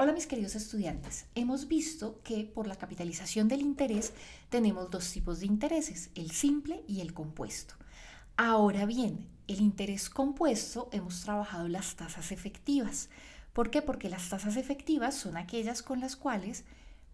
Hola mis queridos estudiantes, hemos visto que por la capitalización del interés tenemos dos tipos de intereses, el simple y el compuesto. Ahora bien, el interés compuesto hemos trabajado las tasas efectivas. ¿Por qué? Porque las tasas efectivas son aquellas con las cuales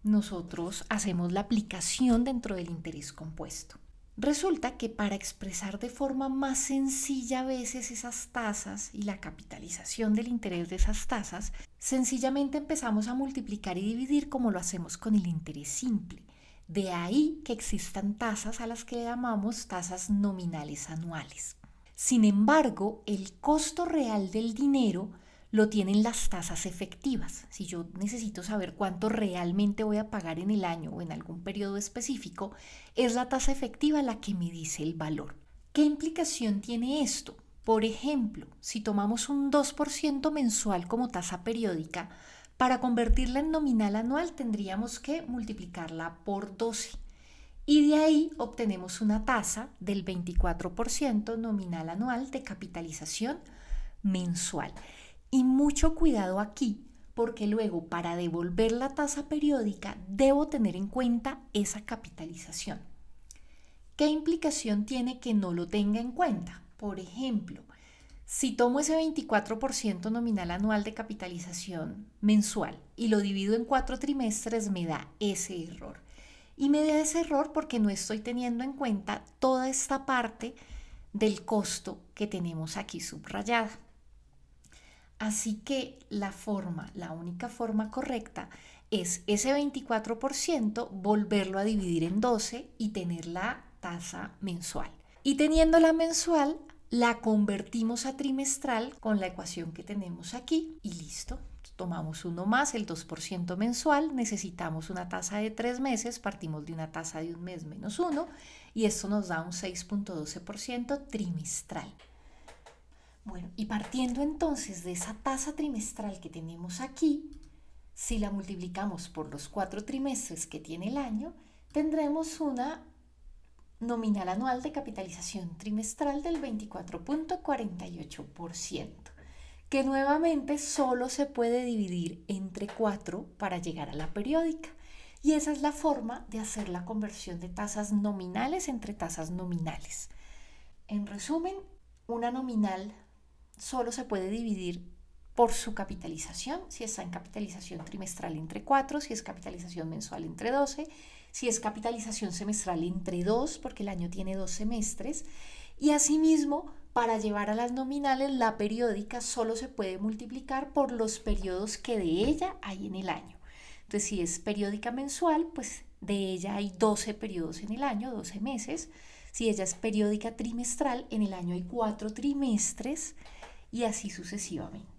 nosotros hacemos la aplicación dentro del interés compuesto. Resulta que para expresar de forma más sencilla a veces esas tasas y la capitalización del interés de esas tasas, sencillamente empezamos a multiplicar y dividir como lo hacemos con el interés simple. De ahí que existan tasas a las que llamamos tasas nominales anuales. Sin embargo, el costo real del dinero lo tienen las tasas efectivas. Si yo necesito saber cuánto realmente voy a pagar en el año o en algún periodo específico, es la tasa efectiva la que me dice el valor. ¿Qué implicación tiene esto? Por ejemplo, si tomamos un 2% mensual como tasa periódica, para convertirla en nominal anual tendríamos que multiplicarla por 12 y de ahí obtenemos una tasa del 24% nominal anual de capitalización mensual. Y mucho cuidado aquí, porque luego para devolver la tasa periódica debo tener en cuenta esa capitalización. ¿Qué implicación tiene que no lo tenga en cuenta? Por ejemplo, si tomo ese 24% nominal anual de capitalización mensual y lo divido en cuatro trimestres, me da ese error. Y me da ese error porque no estoy teniendo en cuenta toda esta parte del costo que tenemos aquí subrayada. Así que la forma, la única forma correcta es ese 24% volverlo a dividir en 12 y tener la tasa mensual. Y teniendo la mensual, la convertimos a trimestral con la ecuación que tenemos aquí y listo. Tomamos uno más, el 2% mensual, necesitamos una tasa de tres meses, partimos de una tasa de un mes menos uno y esto nos da un 6.12% trimestral. Bueno, y partiendo entonces de esa tasa trimestral que tenemos aquí, si la multiplicamos por los cuatro trimestres que tiene el año, tendremos una nominal anual de capitalización trimestral del 24.48%, que nuevamente solo se puede dividir entre cuatro para llegar a la periódica. Y esa es la forma de hacer la conversión de tasas nominales entre tasas nominales. En resumen, una nominal solo se puede dividir por su capitalización, si está en capitalización trimestral entre 4, si es capitalización mensual entre 12, si es capitalización semestral entre 2, porque el año tiene dos semestres, y asimismo, para llevar a las nominales, la periódica solo se puede multiplicar por los periodos que de ella hay en el año. Entonces, si es periódica mensual, pues de ella hay 12 periodos en el año, 12 meses. Si ella es periódica trimestral, en el año hay 4 trimestres y así sucesivamente.